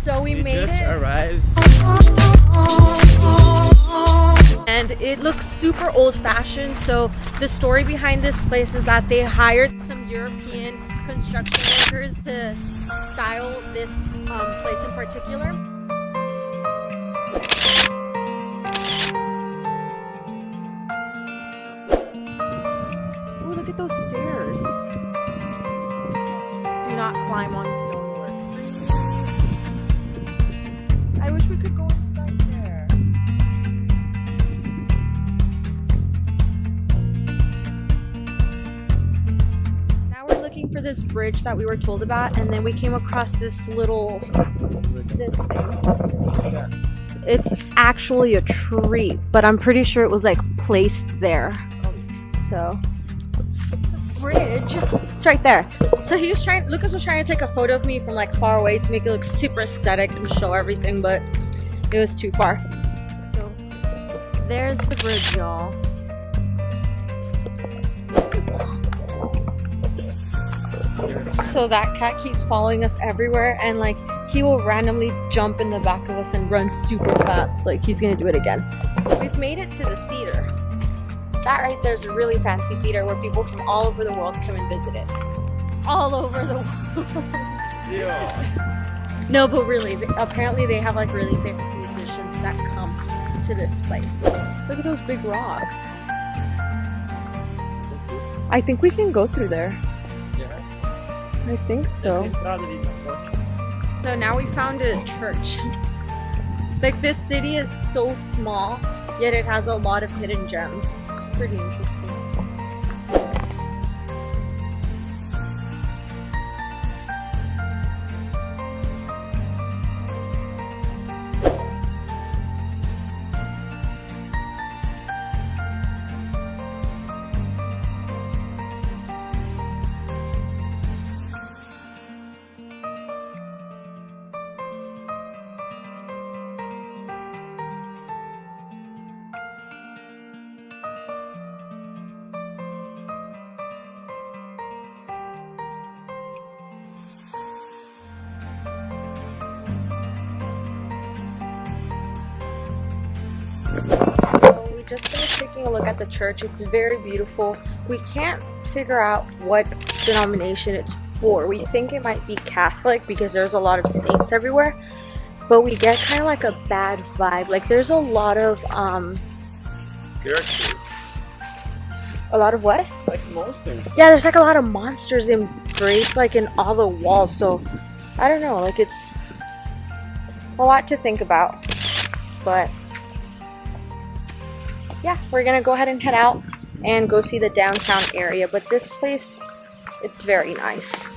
So we, We made just it arrived. and it looks super old fashioned. So the story behind this place is that they hired some European construction workers to style this um, place in particular. Oh, look at those stairs. Do not climb on stonework. For this bridge that we were told about, and then we came across this little this thing. It's actually a tree, but I'm pretty sure it was like placed there. So bridge. It's right there. So he was trying Lucas was trying to take a photo of me from like far away to make it look super aesthetic and show everything, but it was too far. So there's the bridge, y'all. So that cat keeps following us everywhere and like he will randomly jump in the back of us and run super fast. Like he's gonna do it again. We've made it to the theater. That right there's a really fancy theater where people from all over the world come and visit it. All over the world. no, but really, apparently they have like really famous musicians that come to this place. Look at those big rocks. I think we can go through there. I think so. So now we found a church. like this city is so small, yet it has a lot of hidden gems. It's pretty interesting. Just finished taking a look at the church. It's very beautiful. We can't figure out what denomination it's for. We think it might be Catholic because there's a lot of saints everywhere. But we get kind of like a bad vibe. Like there's a lot of um Characters. a lot of what? Like monsters. Yeah, there's like a lot of monsters engraved like in all the walls. So I don't know, like it's a lot to think about. But yeah, we're gonna go ahead and head out and go see the downtown area. But this place, it's very nice.